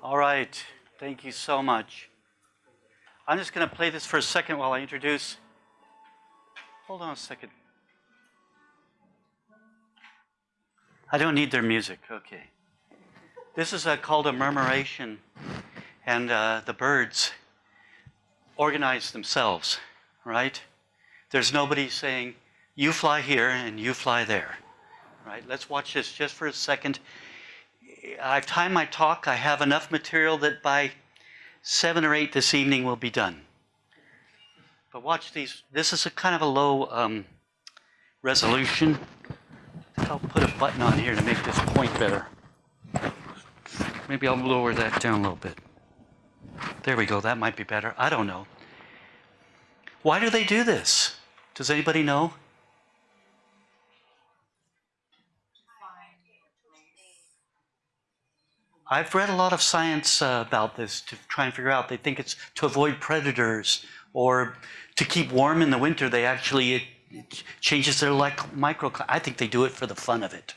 All right. Thank you so much. I'm just going to play this for a second while I introduce. Hold on a second. I don't need their music. Okay. This is uh, called a murmuration, and uh, the birds organize themselves, right? There's nobody saying, you fly here and you fly there, right? Let's watch this just for a second. I've timed my talk. I have enough material that by seven or eight this evening will be done. But watch these. This is a kind of a low um, resolution. I'll put a button on here to make this point better. Maybe I'll lower that down a little bit. There we go. That might be better. I don't know. Why do they do this? Does anybody know? I've read a lot of science uh, about this to try and figure out. They think it's to avoid predators or to keep warm in the winter. They actually, it, it changes their like micro. I think they do it for the fun of it.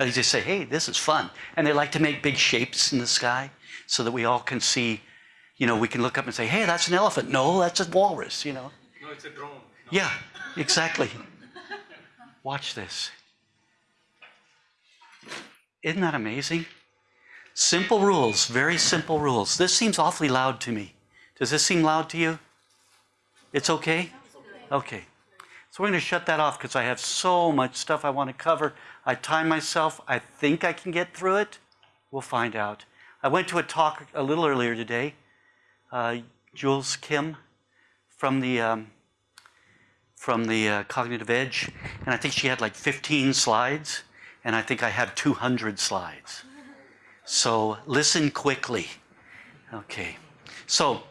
They just say, hey, this is fun. And they like to make big shapes in the sky so that we all can see, you know, we can look up and say, hey, that's an elephant. No, that's a walrus, you know. No, it's a drone. No. Yeah, exactly. Watch this. Isn't that amazing? Simple rules, very simple rules. This seems awfully loud to me. Does this seem loud to you? It's okay? Okay. So we're going to shut that off because I have so much stuff I want to cover. I time myself. I think I can get through it. We'll find out. I went to a talk a little earlier today. Uh, Jules Yim from the um, from the uh, Cognitive Edge, and I think she had like 15 slides, and I think I have 200 slides. So listen quickly. Okay. So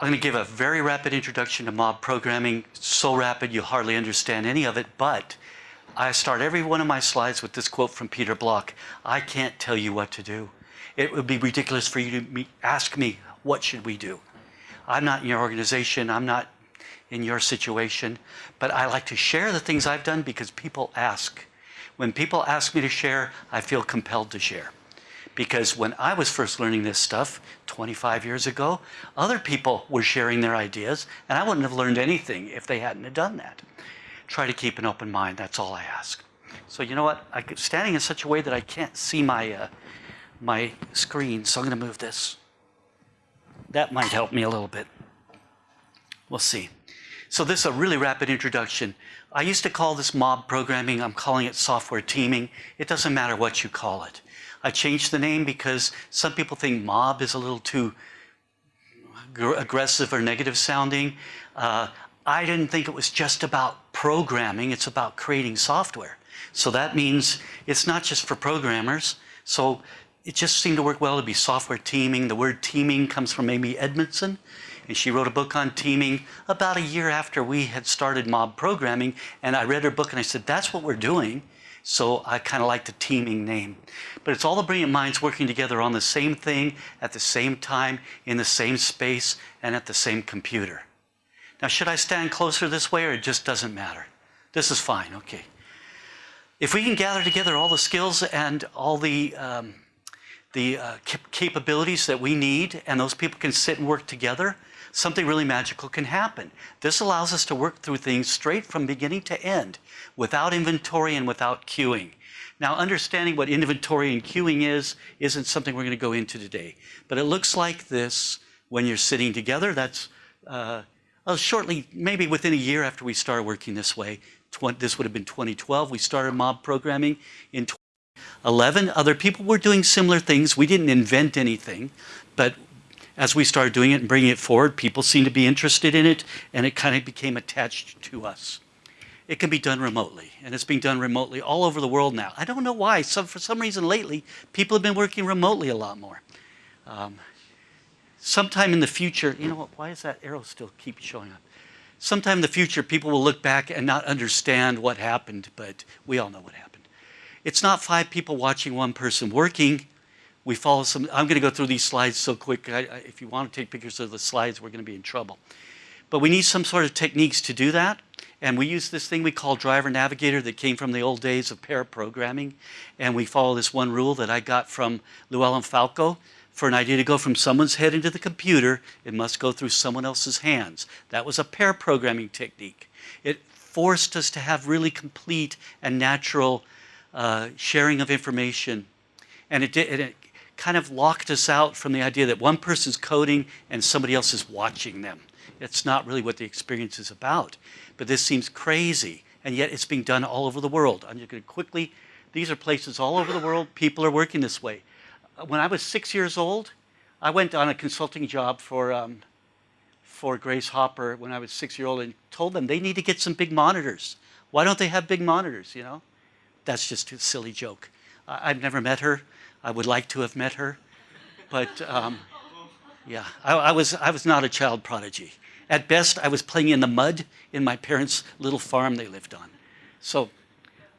I'm going to give a very rapid introduction to mob programming. So rapid you hardly understand any of it, but I start every one of my slides with this quote from Peter Block. I can't tell you what to do. It would be ridiculous for you to ask me, what should we do? I'm not in your organization. I'm not in your situation, but I like to share the things I've done because people ask. When people ask me to share, I feel compelled to share. Because when I was first learning this stuff 25 years ago, other people were sharing their ideas, and I wouldn't have learned anything if they hadn't have done that. Try to keep an open mind, that's all I ask. So you know what, I'm standing in such a way that I can't see my, uh, my screen, so I'm going to move this. That might help me a little bit. We'll see. So this is a really rapid introduction. I used to call this mob programming, I'm calling it software teaming. It doesn't matter what you call it. I changed the name because some people think mob is a little too aggressive or negative sounding. Uh, I didn't think it was just about programming, it's about creating software. So that means it's not just for programmers. So it just seemed to work well to be software teaming. The word teaming comes from Amy Edmondson, and she wrote a book on teaming about a year after we had started mob programming. And I read her book and I said, that's what we're doing. So I kind of like the teaming name. But it's all the brilliant minds working together on the same thing at the same time, in the same space, and at the same computer. Now, should I stand closer this way or it just doesn't matter? This is fine, okay. If we can gather together all the skills and all the, um, the uh, capabilities that we need and those people can sit and work together, something really magical can happen. This allows us to work through things straight from beginning to end without inventory and without queuing. Now, understanding what inventory and queuing is isn't something we're going to go into today. But it looks like this when you're sitting together. That's uh, well, shortly, maybe within a year after we started working this way. this would have been 2012. We started mob programming in 2011. Other people were doing similar things. We didn't invent anything, but as we started doing it and bringing it forward, people seemed to be interested in it, and it kind of became attached to us. It can be done remotely, and it's being done remotely all over the world now. I don't know why. Some, for some reason lately, people have been working remotely a lot more. Um, sometime in the future, you know what, why does that arrow still keep showing up? Sometime in the future, people will look back and not understand what happened, but we all know what happened. It's not five people watching one person working we follow some, I'm going to go through these slides so quick. I, I, if you want to take pictures of the slides, we're going to be in trouble. But we need some sort of techniques to do that. And we use this thing we call driver navigator that came from the old days of pair programming. And we follow this one rule that I got from Llewellyn Falco. For an idea to go from someone's head into the computer, it must go through someone else's hands. That was a pair programming technique. It forced us to have really complete and natural uh, sharing of information. And it, did, it kind of locked us out from the idea that one person's coding and somebody else is watching them. It's not really what the experience is about. But this seems crazy, and yet it's being done all over the world. I'm just going to quickly, these are places all over the world. People are working this way. When I was six years old, I went on a consulting job for, um, for Grace Hopper when I was six years old and told them they need to get some big monitors. Why don't they have big monitors, you know? That's just a silly joke. I've never met her. I would like to have met her. But um, yeah, I, I, was, I was not a child prodigy. At best, I was playing in the mud in my parents' little farm they lived on. So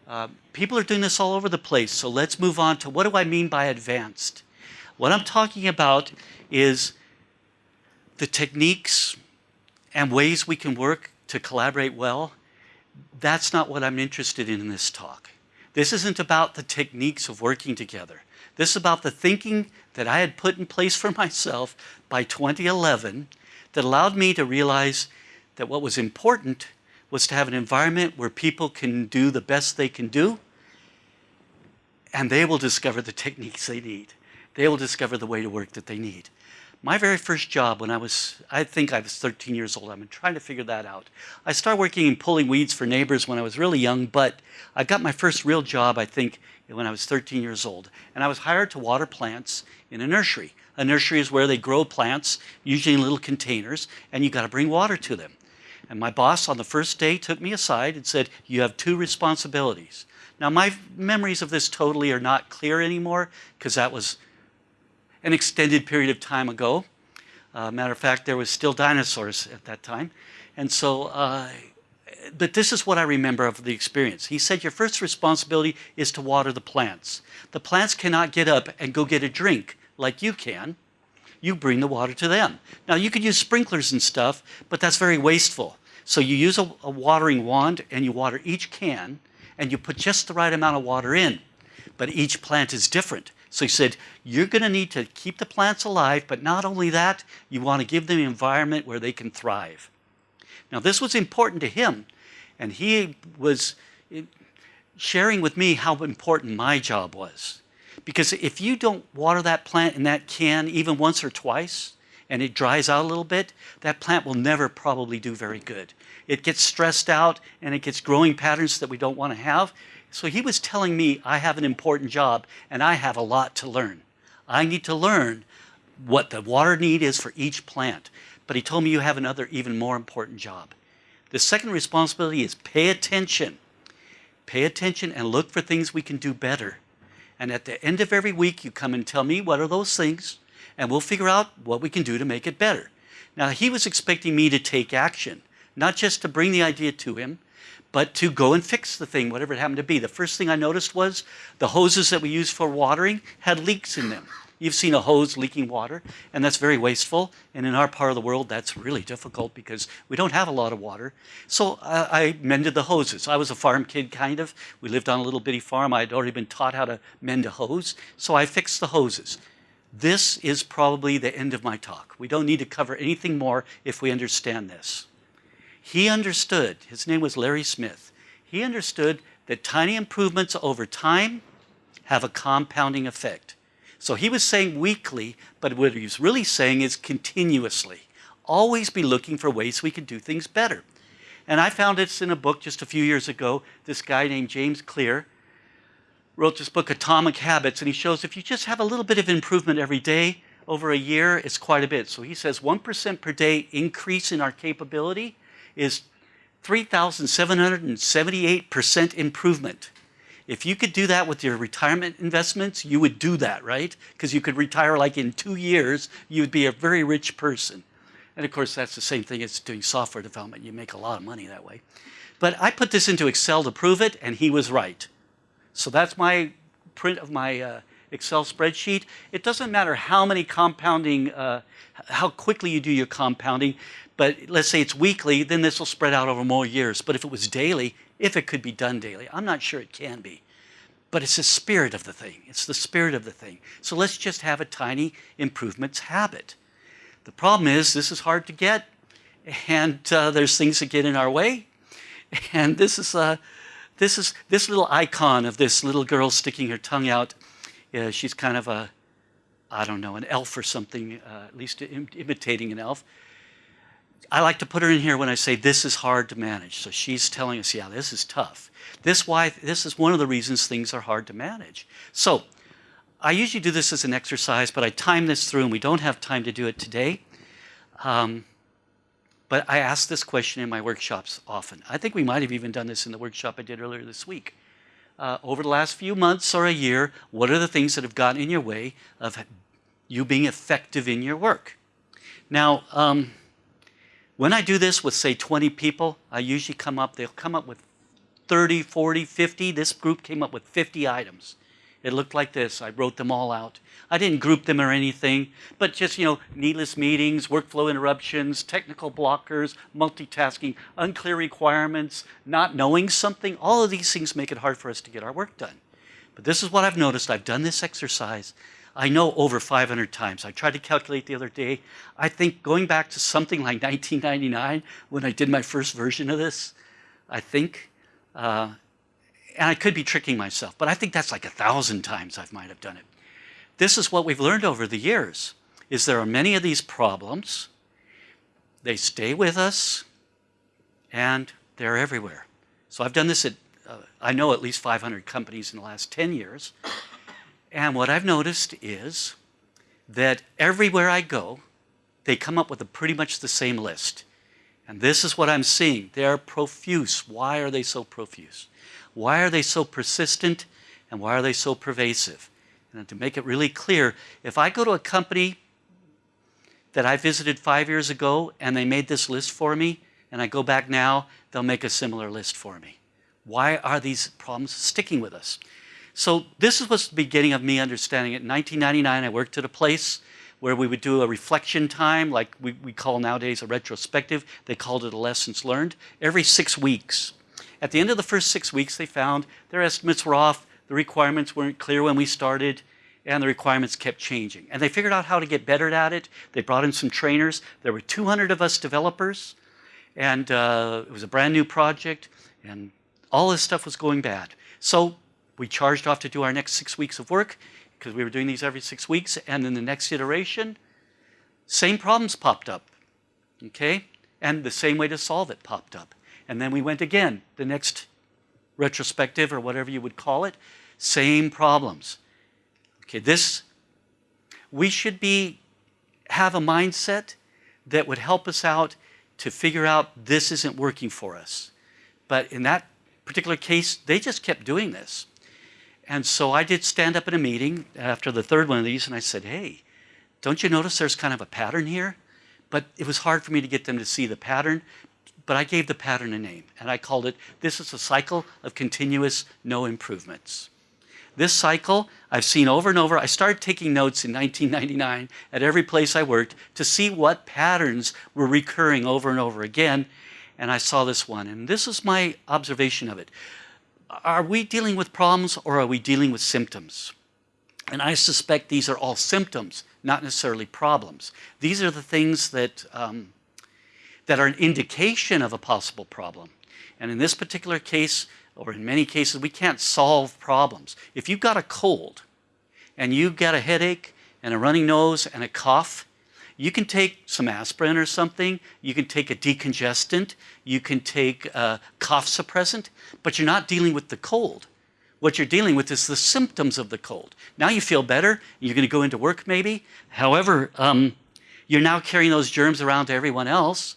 uh, people are doing this all over the place. So let's move on to what do I mean by advanced? What I'm talking about is the techniques and ways we can work to collaborate well. That's not what I'm interested in in this talk. This isn't about the techniques of working together. This is about the thinking that I had put in place for myself by 2011 that allowed me to realize that what was important was to have an environment where people can do the best they can do and they will discover the techniques they need. They will discover the way to work that they need. My very first job when I was, I think I was 13 years old, I'm trying to figure that out. I started working in pulling weeds for neighbors when I was really young, but I got my first real job, I think, when I was 13 years old. And I was hired to water plants in a nursery. A nursery is where they grow plants, usually in little containers, and you got to bring water to them. And my boss on the first day took me aside and said, you have two responsibilities. Now my memories of this totally are not clear anymore because that was an extended period of time ago. Uh, matter of fact, there was still dinosaurs at that time. And so, uh, but this is what I remember of the experience. He said, your first responsibility is to water the plants. The plants cannot get up and go get a drink like you can. You bring the water to them. Now you could use sprinklers and stuff, but that's very wasteful. So you use a, a watering wand and you water each can and you put just the right amount of water in. But each plant is different. So he said, you're going to need to keep the plants alive, but not only that, you want to give them an environment where they can thrive. Now this was important to him, and he was eh, sharing with me how important my job was. Because if you don't water that plant in that can even once or twice, and it dries out a little bit, that plant will never probably do very good. It gets stressed out and it gets growing patterns that we don't want to have. So he was telling me I have an important job and I have a lot to learn. I need to learn what the water need is for each plant. But he told me you have another even more important job. The second responsibility is pay attention. Pay attention and look for things we can do better. And at the end of every week, you come and tell me what are those things, and we'll figure out what we can do to make it better. Now, he was expecting me to take action, not just to bring the idea to him, but to go and fix the thing, whatever it happened to be. The first thing I noticed was the hoses that we use for watering had leaks in them. You've seen a hose leaking water, and that's very wasteful. And in our part of the world, that's really difficult because we don't have a lot of water. So uh, I mended the hoses. I was a farm kid, kind of. We lived on a little bitty farm. I had already been taught how to mend a hose. So I fixed the hoses. This is probably the end of my talk. We don't need to cover anything more if we understand this. He understood, his name was Larry Smith, he understood that tiny improvements over time have a compounding effect. So he was saying weekly, but what he was really saying is continuously. Always be looking for ways we can do things better. And I found this in a book just a few years ago. This guy named James Clear wrote this book, Atomic Habits, and he shows if you just have a little bit of improvement every day, over a year, it's quite a bit. So he says 1% per day increase in our capability is 3,778% improvement. If you could do that with your retirement investments, you would do that, right? Because you could retire like in two years, you would be a very rich person. And of course, that's the same thing as doing software development. You make a lot of money that way. But I put this into Excel to prove it, and he was right. So that's my print of my uh, Excel spreadsheet. It doesn't matter how many compounding, uh, how quickly you do your compounding. But let's say it's weekly, then this will spread out over more years. But if it was daily, if it could be done daily, I'm not sure it can be. but it's the spirit of the thing. It's the spirit of the thing. So let's just have a tiny improvements habit. The problem is this is hard to get, and uh, there's things that get in our way. And this is uh, this is this little icon of this little girl sticking her tongue out. Uh, she's kind of a, I don't know, an elf or something, uh, at least Im imitating an elf. I like to put her in here when I say this is hard to manage. So she's telling us, yeah, this is tough. This why this is one of the reasons things are hard to manage. So I usually do this as an exercise, but I time this through, and we don't have time to do it today. Um, but I ask this question in my workshops often. I think we might have even done this in the workshop I did earlier this week. Uh, over the last few months or a year, what are the things that have gotten in your way of you being effective in your work? Now, um, when I do this with, say, 20 people, I usually come up, they'll come up with 30, 40, 50. This group came up with 50 items. It looked like this. I wrote them all out. I didn't group them or anything, but just, you know, needless meetings, workflow interruptions, technical blockers, multitasking, unclear requirements, not knowing something. All of these things make it hard for us to get our work done. But this is what I've noticed. I've done this exercise. I know over 500 times. I tried to calculate the other day. I think going back to something like 1999 when I did my first version of this, I think uh, and I could be tricking myself, but I think that's like a thousand times I might have done it. This is what we've learned over the years, is there are many of these problems. They stay with us, and they're everywhere. So I've done this at, uh, I know at least 500 companies in the last 10 years. And what I've noticed is that everywhere I go, they come up with a pretty much the same list. And this is what I'm seeing. They're profuse. Why are they so profuse? Why are they so persistent and why are they so pervasive? And to make it really clear, if I go to a company that I visited five years ago and they made this list for me, and I go back now, they'll make a similar list for me. Why are these problems sticking with us? So this was the beginning of me understanding it. In 1999, I worked at a place where we would do a reflection time, like we, we call nowadays a retrospective. They called it a lessons learned, every six weeks. At the end of the first six weeks, they found their estimates were off, the requirements weren't clear when we started, and the requirements kept changing. And they figured out how to get better at it. They brought in some trainers. There were 200 of us developers, and uh, it was a brand new project, and all this stuff was going bad. So we charged off to do our next six weeks of work because we were doing these every six weeks, and then the next iteration, same problems popped up, okay? And the same way to solve it popped up. And then we went again, the next retrospective or whatever you would call it, same problems. Okay, this, we should be, have a mindset that would help us out to figure out this isn't working for us. But in that particular case, they just kept doing this. And so I did stand up in a meeting after the third one of these and I said, hey, don't you notice there's kind of a pattern here? But it was hard for me to get them to see the pattern but I gave the pattern a name, and I called it, this is a cycle of continuous no improvements. This cycle I've seen over and over. I started taking notes in 1999 at every place I worked to see what patterns were recurring over and over again, and I saw this one, and this is my observation of it. Are we dealing with problems or are we dealing with symptoms? And I suspect these are all symptoms, not necessarily problems. These are the things that um, that are an indication of a possible problem. And in this particular case, or in many cases, we can't solve problems. If you've got a cold and you've got a headache and a running nose and a cough, you can take some aspirin or something, you can take a decongestant, you can take a cough suppressant, but you're not dealing with the cold. What you're dealing with is the symptoms of the cold. Now you feel better, you're going to go into work maybe. However, um, you're now carrying those germs around to everyone else,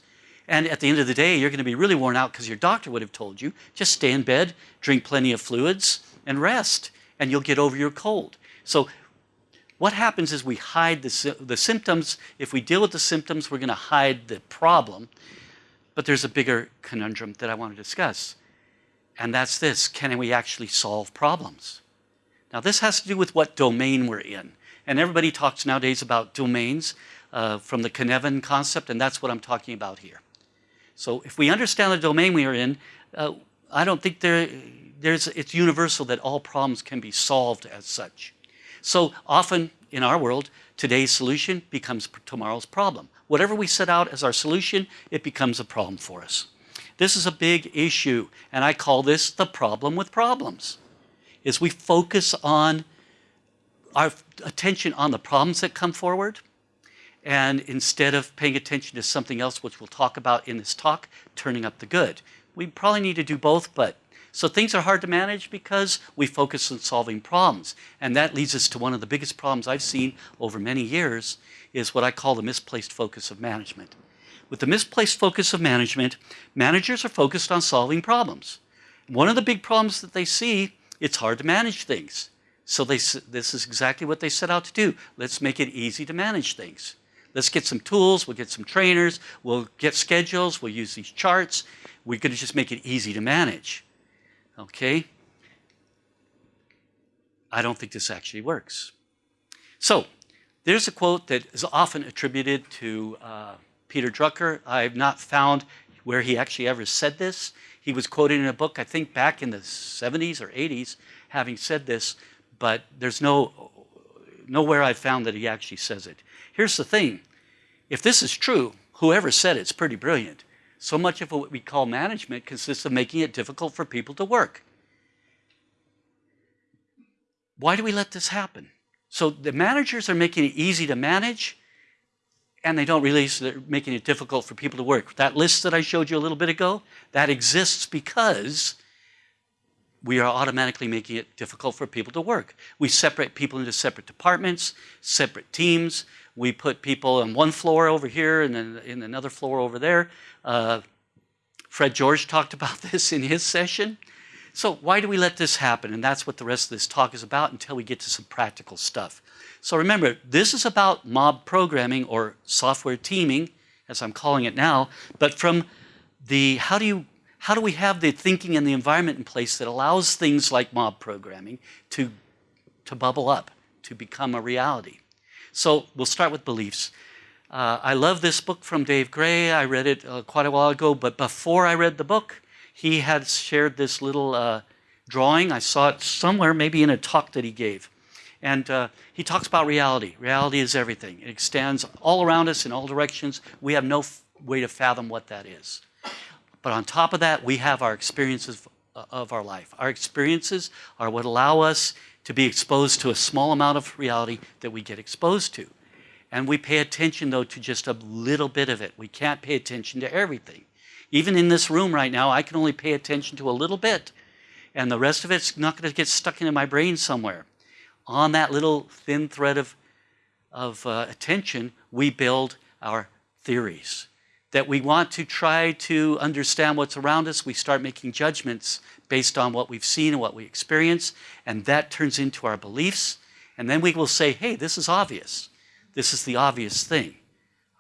and at the end of the day, you're going to be really worn out because your doctor would have told you, just stay in bed, drink plenty of fluids, and rest, and you'll get over your cold. So what happens is we hide the, the symptoms. If we deal with the symptoms, we're going to hide the problem. But there's a bigger conundrum that I want to discuss. And that's this, can we actually solve problems? Now this has to do with what domain we're in. And everybody talks nowadays about domains uh, from the Cynefin concept, and that's what I'm talking about here. So if we understand the domain we are in, uh, I don't think there, there's, it's universal that all problems can be solved as such. So often in our world, today's solution becomes tomorrow's problem. Whatever we set out as our solution, it becomes a problem for us. This is a big issue, and I call this the problem with problems, is we focus on our attention on the problems that come forward, and instead of paying attention to something else, which we'll talk about in this talk, turning up the good. We probably need to do both, but so things are hard to manage because we focus on solving problems. And that leads us to one of the biggest problems I've seen over many years is what I call the misplaced focus of management. With the misplaced focus of management, managers are focused on solving problems. One of the big problems that they see, it's hard to manage things. So they, this is exactly what they set out to do. Let's make it easy to manage things. Let's get some tools, we'll get some trainers, we'll get schedules, we'll use these charts. We're going to just make it easy to manage. Okay? I don't think this actually works. So, there's a quote that is often attributed to uh, Peter Drucker. I've not found where he actually ever said this. He was quoted in a book, I think back in the 70s or 80s, having said this, but there's no nowhere I've found that he actually says it. Here's the thing. If this is true, whoever said it's pretty brilliant. So much of what we call management consists of making it difficult for people to work. Why do we let this happen? So the managers are making it easy to manage, and they don't realize they're making it difficult for people to work. That list that I showed you a little bit ago, that exists because we are automatically making it difficult for people to work. We separate people into separate departments, separate teams. We put people on one floor over here and then in another floor over there. Uh, Fred George talked about this in his session. So why do we let this happen? And that's what the rest of this talk is about until we get to some practical stuff. So remember, this is about mob programming or software teaming, as I'm calling it now, but from the how do you how do we have the thinking and the environment in place that allows things like mob programming to, to bubble up, to become a reality? So we'll start with beliefs. Uh, I love this book from Dave Gray. I read it uh, quite a while ago, but before I read the book, he had shared this little uh, drawing. I saw it somewhere, maybe in a talk that he gave. And uh, he talks about reality. Reality is everything. It extends all around us in all directions. We have no way to fathom what that is. But on top of that, we have our experiences of our life. Our experiences are what allow us to be exposed to a small amount of reality that we get exposed to. And we pay attention, though, to just a little bit of it. We can't pay attention to everything. Even in this room right now, I can only pay attention to a little bit. And the rest of it's not going to get stuck into my brain somewhere. On that little thin thread of, of uh, attention, we build our theories that we want to try to understand what's around us, we start making judgments based on what we've seen and what we experience, and that turns into our beliefs. And then we will say, hey, this is obvious. This is the obvious thing.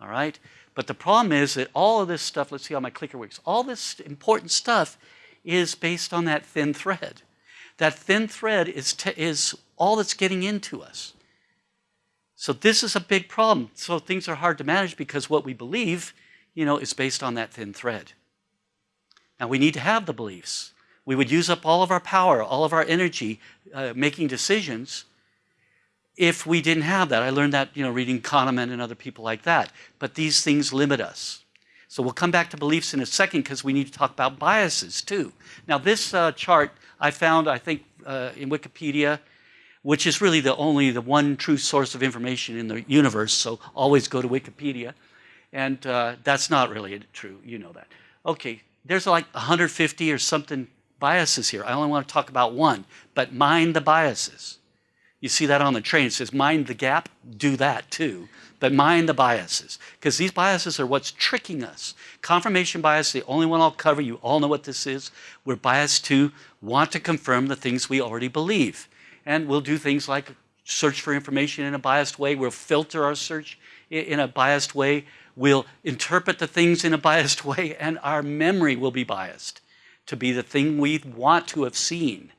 All right? But the problem is that all of this stuff, let's see how my clicker works, all this important stuff is based on that thin thread. That thin thread is, is all that's getting into us. So this is a big problem. So things are hard to manage because what we believe you know, is based on that thin thread. Now, we need to have the beliefs. We would use up all of our power, all of our energy uh, making decisions if we didn't have that. I learned that, you know, reading Kahneman and other people like that. But these things limit us. So we'll come back to beliefs in a second because we need to talk about biases too. Now, this uh, chart I found, I think, uh, in Wikipedia, which is really the only, the one true source of information in the universe, so always go to Wikipedia. And uh, that's not really true. You know that. Okay, there's like 150 or something biases here. I only want to talk about one, but mind the biases. You see that on the train. It says mind the gap. Do that too. But mind the biases. Because these biases are what's tricking us. Confirmation bias, the only one I'll cover. You all know what this is. We're biased to want to confirm the things we already believe. And we'll do things like search for information in a biased way. We'll filter our search in a biased way. We'll interpret the things in a biased way, and our memory will be biased to be the thing we want to have seen.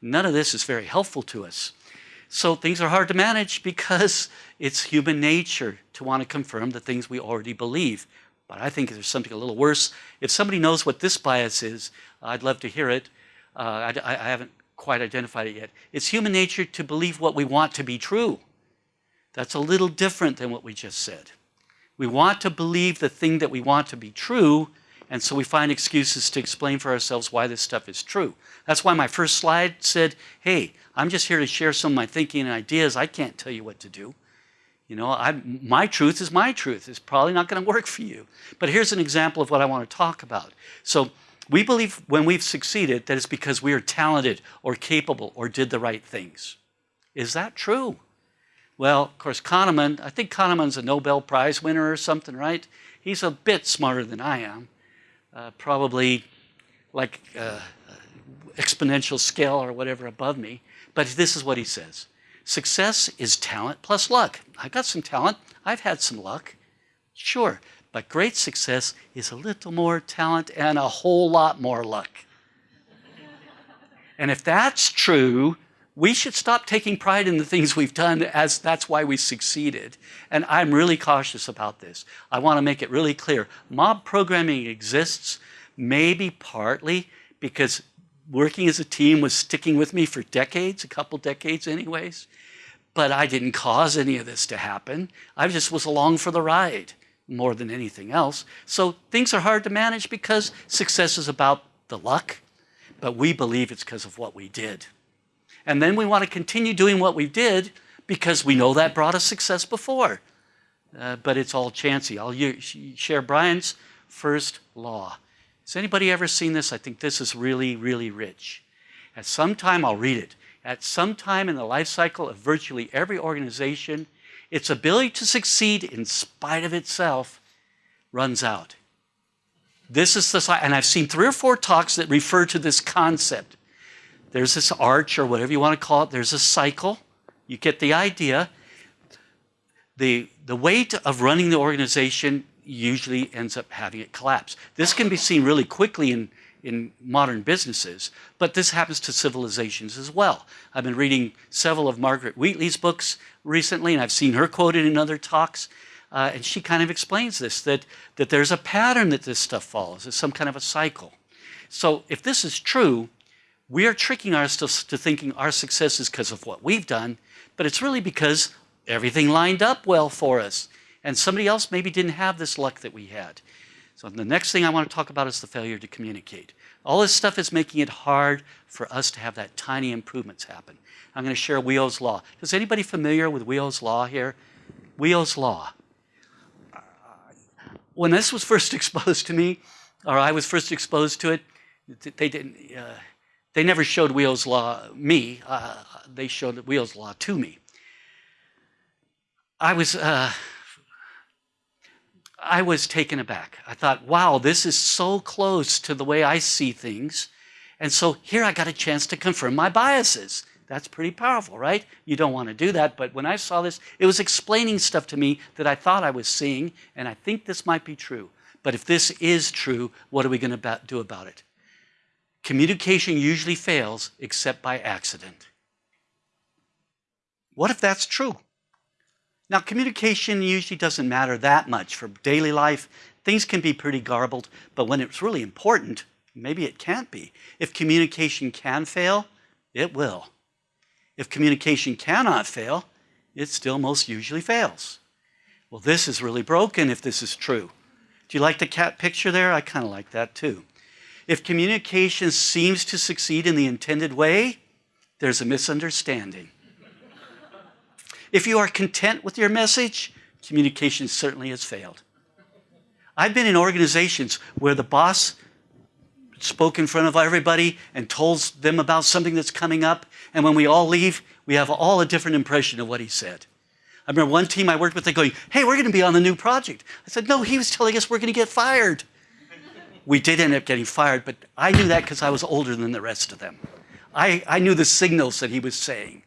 None of this is very helpful to us. So things are hard to manage because it's human nature to want to confirm the things we already believe. But I think there's something a little worse. If somebody knows what this bias is, I'd love to hear it. Uh, I, I haven't quite identified it yet. It's human nature to believe what we want to be true. That's a little different than what we just said. We want to believe the thing that we want to be true, and so we find excuses to explain for ourselves why this stuff is true. That's why my first slide said, hey, I'm just here to share some of my thinking and ideas. I can't tell you what to do. You know, I, my truth is my truth. It's probably not going to work for you. But here's an example of what I want to talk about. So we believe when we've succeeded that it's because we are talented or capable or did the right things. Is that true? Well, of course, Kahneman, I think Kahneman's a Nobel Prize winner or something, right? He's a bit smarter than I am. Uh, probably like uh, exponential scale or whatever above me. But this is what he says. Success is talent plus luck. I got some talent. I've had some luck. Sure. But great success is a little more talent and a whole lot more luck. and if that's true, we should stop taking pride in the things we've done as that's why we succeeded. And I'm really cautious about this. I want to make it really clear. Mob programming exists maybe partly because working as a team was sticking with me for decades, a couple decades anyways. But I didn't cause any of this to happen. I just was along for the ride more than anything else. So things are hard to manage because success is about the luck, but we believe it's because of what we did. And then we want to continue doing what we did because we know that brought us success before. Uh, but it's all chancy. I'll share Brien's first law. Has anybody ever seen this? I think this is really, really rich. At some time, I'll read it. At some time in the life cycle of virtually every organization, its ability to succeed in spite of itself runs out. This is the, and I've seen three or four talks that refer to this concept. There's this arch or whatever you want to call it. There's a cycle. You get the idea. The, the weight of running the organization usually ends up having it collapse. This can be seen really quickly in, in modern businesses, but this happens to civilizations as well. I've been reading several of Margaret Wheatley's books recently, and I've seen her quoted in other talks, uh, and she kind of explains this, that, that there's a pattern that this stuff follows. It's some kind of a cycle. So if this is true, we are tricking ourselves to thinking our success is because of what we've done, but it's really because everything lined up well for us. And somebody else maybe didn't have this luck that we had. So the next thing I want to talk about is the failure to communicate. All this stuff is making it hard for us to have that tiny improvements happen. I'm going to share Wiio's Law. Is anybody familiar with Wiio's Law here? Wiio's Law. When this was first exposed to me, or I was first exposed to it, they didn't, uh, they never showed Wiio's Law me. Uh, they showed Wiio's Law to me. I was, uh, I was taken aback. I thought, wow, this is so close to the way I see things. And so here I got a chance to confirm my biases. That's pretty powerful, right? You don't want to do that, but when I saw this, it was explaining stuff to me that I thought I was seeing, and I think this might be true. But if this is true, what are we going to do about it? Communication usually fails except by accident. What if that's true? Now, communication usually doesn't matter that much for daily life. Things can be pretty garbled, but when it's really important, maybe it can't be. If communication can fail, it will. If communication cannot fail, it still most usually fails. Well, this is really broken if this is true. Do you like the cat picture there? I kind of like that too. If communication seems to succeed in the intended way, there's a misunderstanding. if you are content with your message, communication certainly has failed. I've been in organizations where the boss spoke in front of everybody and told them about something that's coming up, and when we all leave, we have all a different impression of what he said. I remember one team I worked with, they going, hey, we're going to be on the new project. I said, no, he was telling us we're going to get fired we did end up getting fired, but I knew that because I was older than the rest of them. I, I knew the signals that he was saying.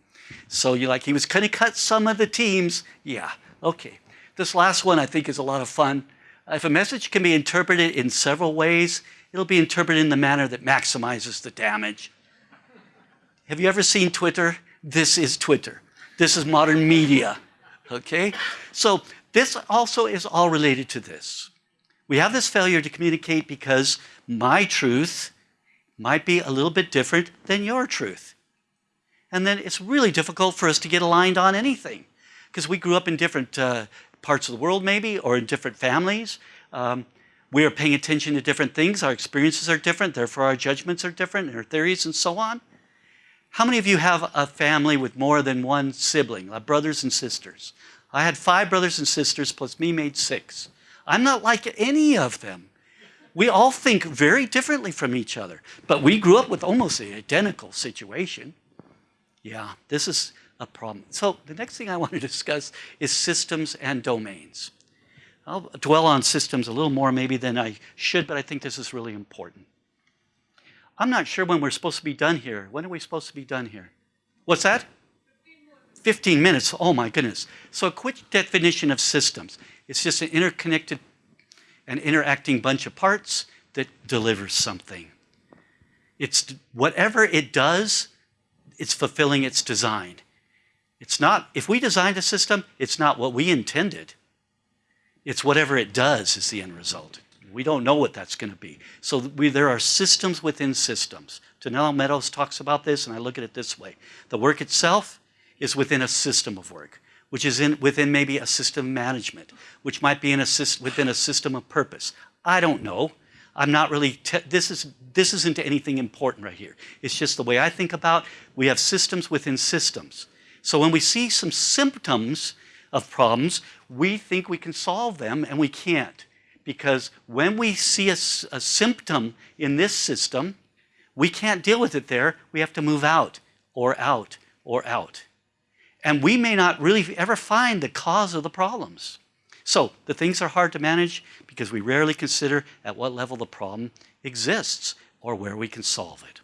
So you're like, he was going to cut some of the teams. Yeah, okay. This last one I think is a lot of fun. If a message can be interpreted in several ways, it'll be interpreted in the manner that maximizes the damage. Have you ever seen Twitter? This is Twitter. This is modern media, okay? So this also is all related to this. We have this failure to communicate because my truth, might be a little bit different than your truth. And then it's really difficult for us to get aligned on anything because we grew up in different uh, parts of the world maybe or in different families. Um, we are paying attention to different things. Our experiences are different. Therefore, our judgments are different and our theories and so on. How many of you have a family with more than one sibling, like brothers and sisters? I had five brothers and sisters, plus me made six. I'm not like any of them. We all think very differently from each other, but we grew up with almost an identical situation. Yeah, this is a problem. So the next thing I want to discuss is systems and domains. I'll dwell on systems a little more maybe than I should, but I think this is really important. I'm not sure when we're supposed to be done here. When are we supposed to be done here? What's that? 15 minutes. Oh my goodness. So a quick definition of systems. It's just an interconnected and interacting bunch of parts that delivers something. It's whatever it does, it's fulfilling its design. It's not, if we designed a system, it's not what we intended. It's whatever it does is the end result. We don't know what that's going to be. So we, there are systems within systems. Donella Meadows talks about this, and I look at it this way. The work itself is within a system of work, which is in, within maybe a system management, which might be in a, within a system of purpose. I don't know. I'm not really, this, is, this isn't anything important right here. It's just the way I think about, we have systems within systems. So when we see some symptoms of problems, we think we can solve them and we can't. Because when we see a, a symptom in this system, we can't deal with it there. We have to move out or out or out. And we may not really ever find the cause of the problems. So the things are hard to manage because we rarely consider at what level the problem exists or where we can solve it.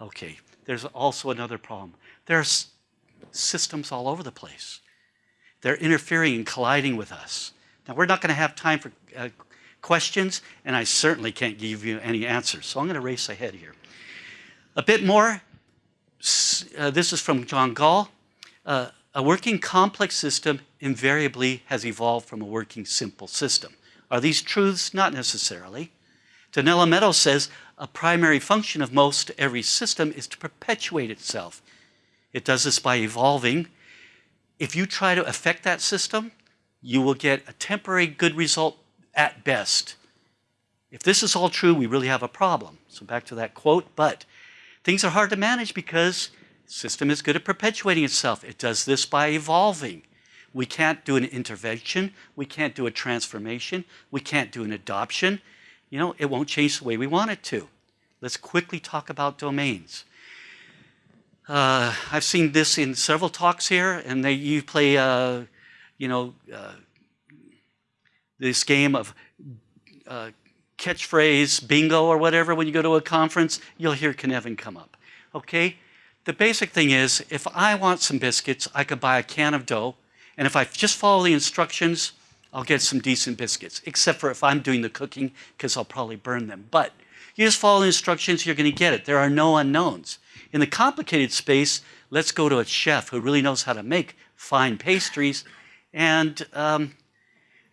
Okay, there's also another problem. There's systems all over the place. They're interfering and colliding with us. Now, we're not going to have time for uh, questions, and I certainly can't give you any answers. So I'm going to race ahead here. A bit more, uh, this is from John Gall. Uh, a working complex system invariably has evolved from a working simple system. Are these truths? Not necessarily. Donella Meadows says a primary function of most every system is to perpetuate itself. It does this by evolving. If you try to affect that system, you will get a temporary good result at best. If this is all true, we really have a problem. So back to that quote, but things are hard to manage because system is good at perpetuating itself. It does this by evolving. We can't do an intervention. We can't do a transformation. We can't do an adoption. You know, it won't change the way we want it to. Let's quickly talk about domains. Uh, I've seen this in several talks here, and they, you play, uh, you know, uh, this game of uh, catchphrase bingo or whatever when you go to a conference, you'll hear Cynefin come up. Okay? The basic thing is, if I want some biscuits, I could buy a can of dough, and if I just follow the instructions, I'll get some decent biscuits, except for if I'm doing the cooking, because I'll probably burn them. But you just follow the instructions, you're going to get it. There are no unknowns. In the complicated space, let's go to a chef who really knows how to make fine pastries, and um,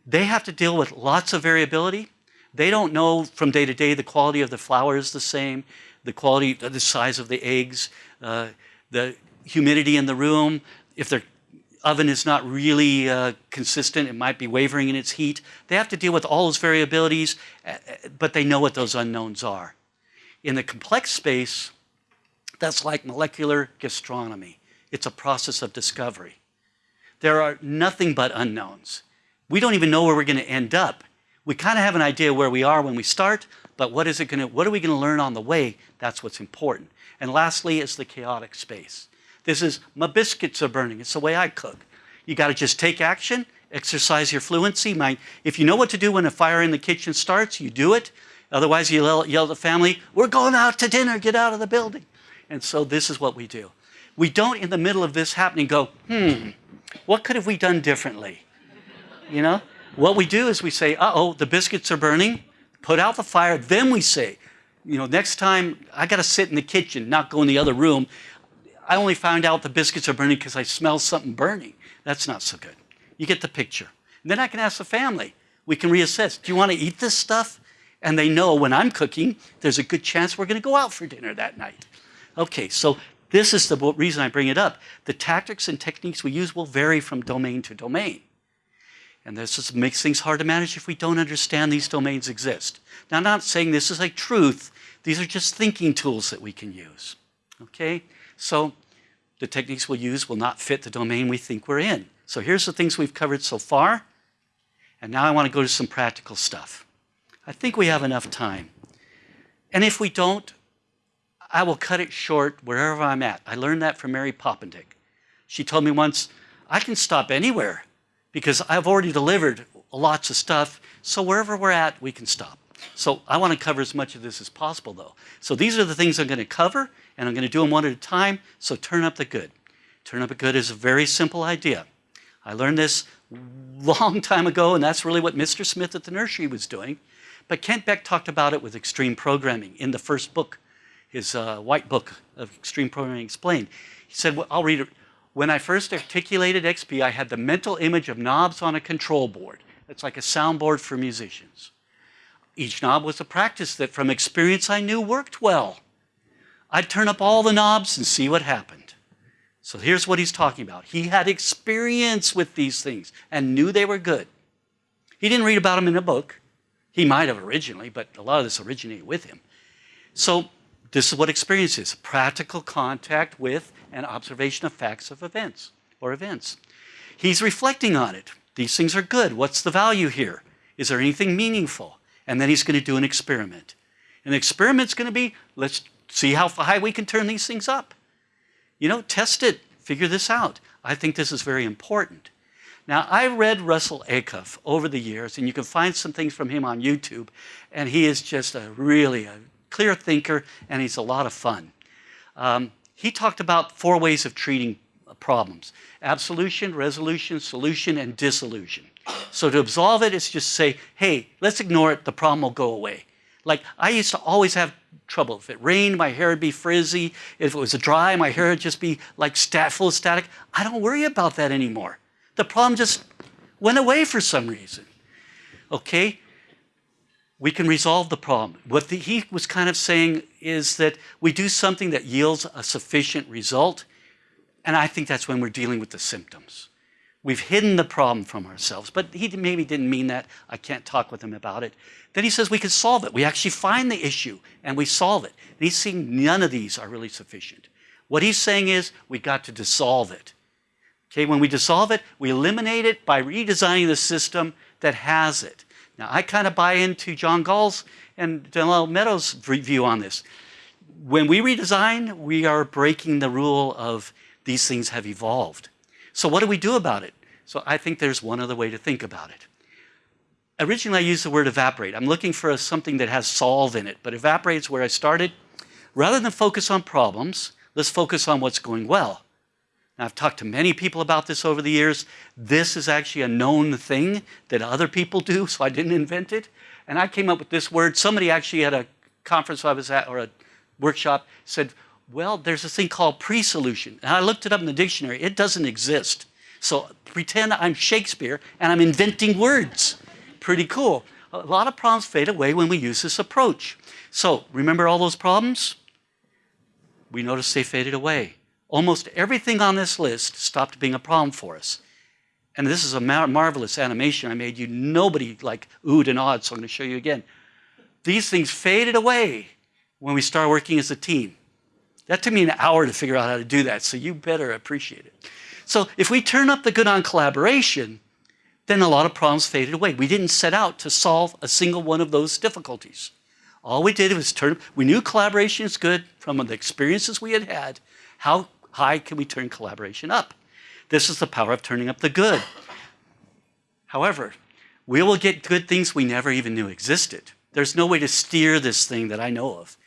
they have to deal with lots of variability. They don't know from day to day the quality of the flour is the same, the quality, the size of the eggs, uh, the humidity in the room. If their oven is not really uh, consistent, it might be wavering in its heat. They have to deal with all those variabilities, uh, but they know what those unknowns are. In the complex space, that's like molecular gastronomy. It's a process of discovery. There are nothing but unknowns. We don't even know where we're going to end up. We kind of have an idea where we are when we start, but what is it going to, what are we going to learn on the way? That's what's important. And lastly is the chaotic space. This is, my biscuits are burning. It's the way I cook. You got to just take action, exercise your fluency. My, if you know what to do when a fire in the kitchen starts, you do it. Otherwise, you yell, yell at the family, we're going out to dinner, get out of the building. And so this is what we do. We don't, in the middle of this happening, go, hmm, what could have we done differently? You know? What we do is we say, uh-oh, the biscuits are burning, put out the fire. Then we say, you know, next time I got to sit in the kitchen, not go in the other room. I only found out the biscuits are burning because I smell something burning. That's not so good. You get the picture. And then I can ask the family. We can reassess. Do you want to eat this stuff? And they know when I'm cooking, there's a good chance we're going to go out for dinner that night. Okay, so this is the reason I bring it up. The tactics and techniques we use will vary from domain to domain. And this just makes things hard to manage if we don't understand these domains exist. Now, I'm not saying this is like truth. These are just thinking tools that we can use. Okay? So the techniques we'll use will not fit the domain we think we're in. So here's the things we've covered so far. And now I want to go to some practical stuff. I think we have enough time. And if we don't, I will cut it short wherever I'm at. I learned that from Mary Poppendieck. She told me once, I can stop anywhere because I've already delivered lots of stuff. So wherever we're at, we can stop. So I want to cover as much of this as possible, though. So these are the things I'm going to cover, and I'm going to do them one at a time. So turn up the good. Turn up the good is a very simple idea. I learned this long time ago, and that's really what Mr. Smith at the nursery was doing. But Kent Beck talked about it with extreme programming in the first book, his uh, white book of extreme programming explained. He said, well, I'll read it. When I first articulated XP, I had the mental image of knobs on a control board. It's like a soundboard for musicians. Each knob was a practice that from experience I knew worked well. I'd turn up all the knobs and see what happened. So here's what he's talking about. He had experience with these things and knew they were good. He didn't read about them in a book. He might have originally, but a lot of this originated with him. So this is what experience is, practical contact with and observation of facts of events or events. He's reflecting on it. These things are good. What's the value here? Is there anything meaningful? And then he's going to do an experiment. An experiment's going to be, let's see how high we can turn these things up. You know, test it, figure this out. I think this is very important. Now, I read Russell Ackoff over the years, and you can find some things from him on YouTube, and he is just a really a clear thinker, and he's a lot of fun. Um, he talked about four ways of treating problems. Absolution, resolution, solution, and dissolution. So to absolve it is just say, hey, let's ignore it, the problem will go away. Like I used to always have trouble. If it rained, my hair would be frizzy. If it was dry, my hair would just be like stat full of static. I don't worry about that anymore. The problem just went away for some reason. Okay? We can resolve the problem. What the, he was kind of saying is that we do something that yields a sufficient result, and I think that's when we're dealing with the symptoms. We've hidden the problem from ourselves, but he maybe didn't mean that. I can't talk with him about it. Then he says we can solve it. We actually find the issue and we solve it. And he's saying none of these are really sufficient. What he's saying is we got to dissolve it. Okay, when we dissolve it, we eliminate it by redesigning the system that has it. Now, I kind of buy into John Gall's and Donella Meadows' view on this. When we redesign, we are breaking the rule of these things have evolved. So what do we do about it? So I think there's one other way to think about it. Originally, I used the word evaporate. I'm looking for a, something that has solve in it, but evaporate is where I started. Rather than focus on problems, let's focus on what's going well. I've talked to many people about this over the years. This is actually a known thing that other people do, so I didn't invent it. And I came up with this word. Somebody actually at a conference I was at, or a workshop, said, well, there's a thing called pre-solution. And I looked it up in the dictionary. It doesn't exist. So pretend I'm Shakespeare and I'm inventing words. Pretty cool. A lot of problems fade away when we use this approach. So remember all those problems? We notice they faded away almost everything on this list stopped being a problem for us. And this is a mar marvelous animation I made you. Nobody like oohed and awed, so I'm going to show you again. These things faded away when we started working as a team. That took me an hour to figure out how to do that, so you better appreciate it. So if we turn up the good on collaboration, then a lot of problems faded away. We didn't set out to solve a single one of those difficulties. All we did was turn, we knew collaboration is good from the experiences we had had. How high can we turn collaboration up? This is the power of turning up the good. However, we will get good things we never even knew existed. There's no way to steer this thing that I know of.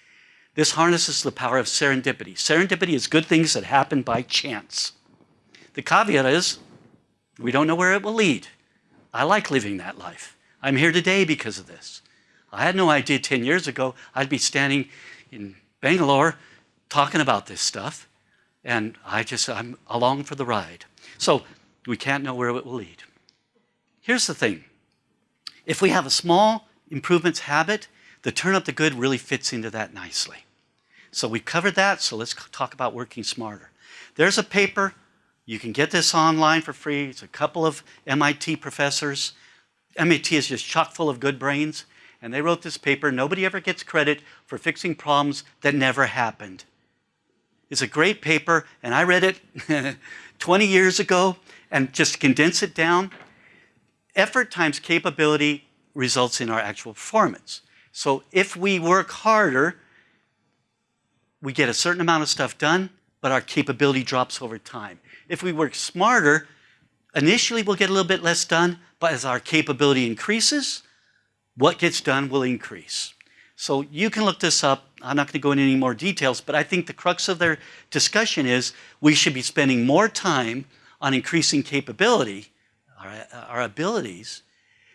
This harnesses the power of serendipity. Serendipity is good things that happen by chance. The caveat is, we don't know where it will lead. I like living that life. I'm here today because of this. I had no idea 10 years ago I'd be standing in Bangalore talking about this stuff. And I just, I'm along for the ride. So we can't know where it will lead. Here's the thing. If we have a small improvements habit, the turn up the good really fits into that nicely. So we covered that, so let's talk about working smarter. There's a paper, you can get this online for free. It's a couple of MIT professors. MIT is just chock full of good brains, and they wrote this paper. Nobody ever gets credit for fixing problems that never happened. It's a great paper, and I read it 20 years ago, and just condense it down, effort times capability results in our actual performance. So if we work harder, we get a certain amount of stuff done, but our capability drops over time. If we work smarter, initially we'll get a little bit less done, but as our capability increases, what gets done will increase. So you can look this up. I'm not going to go into any more details, but I think the crux of their discussion is we should be spending more time on increasing capability, our, our abilities,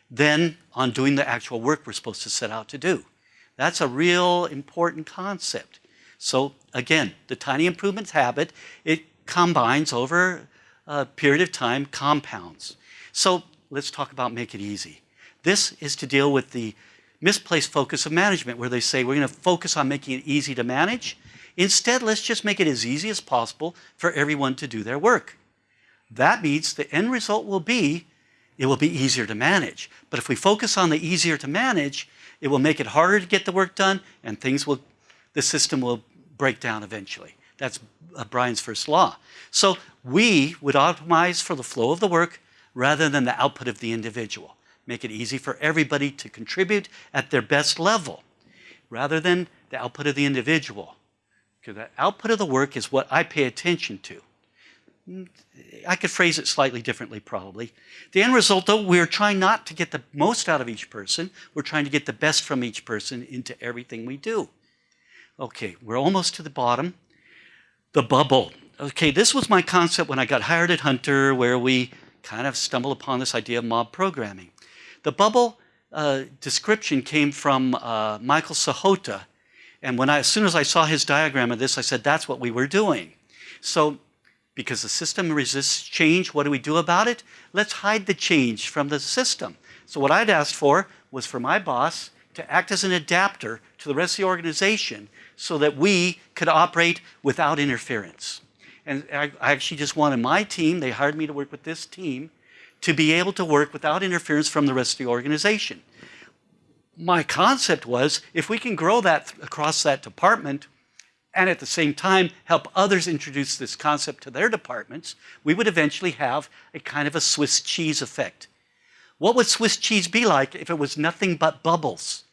than on doing the actual work we're supposed to set out to do. That's a real important concept. So again, the tiny improvements habit, it combines over a period of time, compounds. So let's talk about make it easy. This is to deal with the misplaced focus of management where they say we're going to focus on making it easy to manage. Instead, let's just make it as easy as possible for everyone to do their work. That means the end result will be it will be easier to manage. But if we focus on the easier to manage, it will make it harder to get the work done and things will, the system will break down eventually. That's uh, Brien's first law. So we would optimize for the flow of the work rather than the output of the individual. Make it easy for everybody to contribute at their best level rather than the output of the individual. Because the output of the work is what I pay attention to. I could phrase it slightly differently probably. The end result though, we're trying not to get the most out of each person. We're trying to get the best from each person into everything we do. Okay, we're almost to the bottom. The bubble. Okay, this was my concept when I got hired at Hunter where we kind of stumbled upon this idea of mob programming. The bubble uh, description came from uh, Michael Sahota. And when I, as soon as I saw his diagram of this, I said, that's what we were doing. So because the system resists change, what do we do about it? Let's hide the change from the system. So what I'd asked for was for my boss to act as an adapter to the rest of the organization so that we could operate without interference. And I, I actually just wanted my team, they hired me to work with this team, to be able to work without interference from the rest of the organization. My concept was if we can grow that across that department and at the same time help others introduce this concept to their departments, we would eventually have a kind of a Swiss cheese effect. What would Swiss cheese be like if it was nothing but bubbles?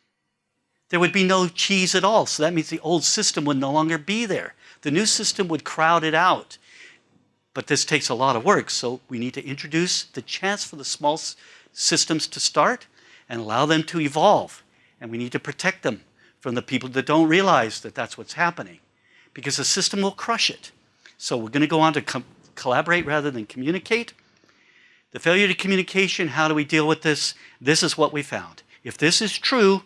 There would be no cheese at all, so that means the old system would no longer be there. The new system would crowd it out. But this takes a lot of work, so we need to introduce the chance for the small systems to start and allow them to evolve. And we need to protect them from the people that don't realize that that's what's happening because the system will crush it. So we're going to go on to collaborate rather than communicate. The failure to communication, how do we deal with this? This is what we found. If this is true,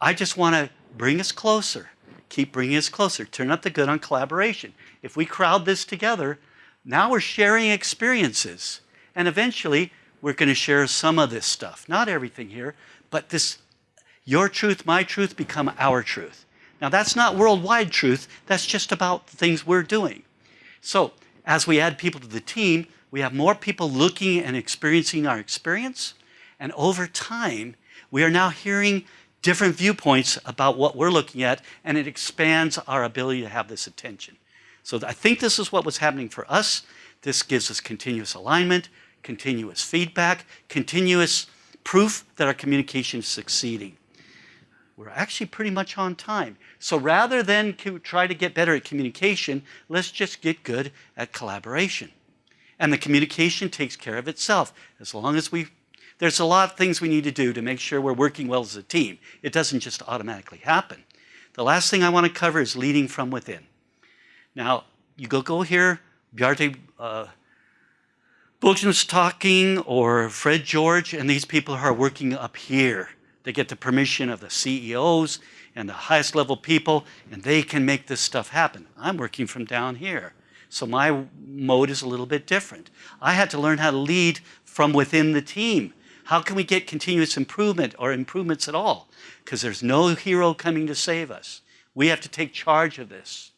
I just want to bring us closer. Keep bringing us closer. Turn up the good on collaboration. If we crowd this together, now we're sharing experiences. And eventually, we're going to share some of this stuff. Not everything here, but this, your truth, my truth, become our truth. Now, that's not worldwide truth. That's just about the things we're doing. So, as we add people to the team, we have more people looking and experiencing our experience. And over time, we are now hearing different viewpoints about what we're looking at, and it expands our ability to have this attention. So I think this is what was happening for us. This gives us continuous alignment, continuous feedback, continuous proof that our communication is succeeding. We're actually pretty much on time. So rather than try to get better at communication, let's just get good at collaboration. And the communication takes care of itself. As long as we, there's a lot of things we need to do to make sure we're working well as a team. It doesn't just automatically happen. The last thing I want to cover is leading from within. Now, you go, go here, Bjarte uh, talking, or Fred George, and these people who are working up here. They get the permission of the CEOs and the highest level people, and they can make this stuff happen. I'm working from down here. So my mode is a little bit different. I had to learn how to lead from within the team. How can we get continuous improvement or improvements at all? Because there's no hero coming to save us. We have to take charge of this.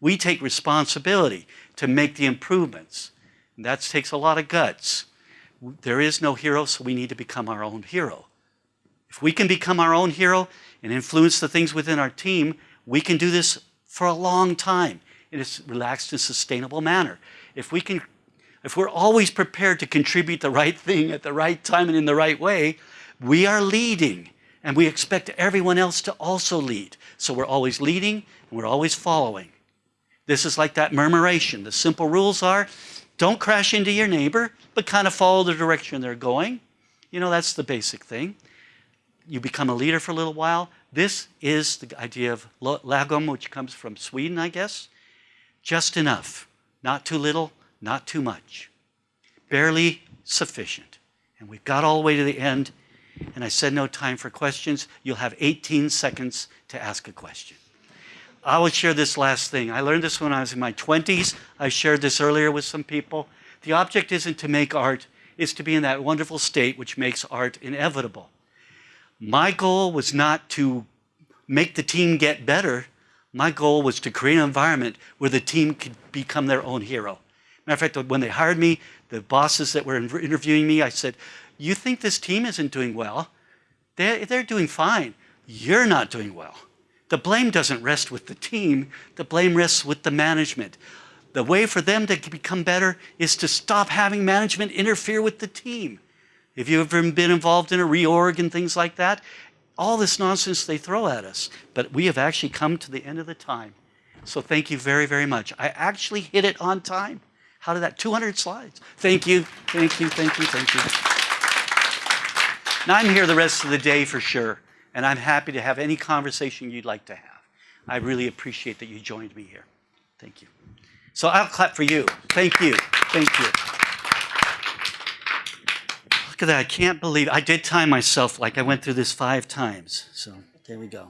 We take responsibility to make the improvements. And that takes a lot of guts. There is no hero, so we need to become our own hero. If we can become our own hero and influence the things within our team, we can do this for a long time in a relaxed and sustainable manner. If we can, if we're always prepared to contribute the right thing at the right time and in the right way, we are leading and we expect everyone else to also lead. So we're always leading and we're always following. This is like that murmuration. The simple rules are don't crash into your neighbor, but kind of follow the direction they're going. You know, that's the basic thing. You become a leader for a little while. This is the idea of lagom, which comes from Sweden, I guess. Just enough, not too little, not too much. Barely sufficient. And we've got all the way to the end, and I said no time for questions. You'll have 18 seconds to ask a question. I will share this last thing. I learned this when I was in my 20s. I shared this earlier with some people. The object isn't to make art, it's to be in that wonderful state which makes art inevitable. My goal was not to make the team get better. My goal was to create an environment where the team could become their own hero. Matter of fact, when they hired me, the bosses that were interviewing me, I said, you think this team isn't doing well? They're, they're doing fine. You're not doing well. The blame doesn't rest with the team. The blame rests with the management. The way for them to become better is to stop having management interfere with the team. If you've ever been involved in a reorg and things like that, all this nonsense they throw at us. But we have actually come to the end of the time. So thank you very, very much. I actually hit it on time. How did that? 200 slides. Thank you, thank you, thank you, thank you. Now I'm here the rest of the day for sure, and I'm happy to have any conversation you'd like to have. I really appreciate that you joined me here. Thank you. So I'll clap for you. Thank you. Thank you. Look at that. I can't believe I did time myself like I went through this five times. So there we go.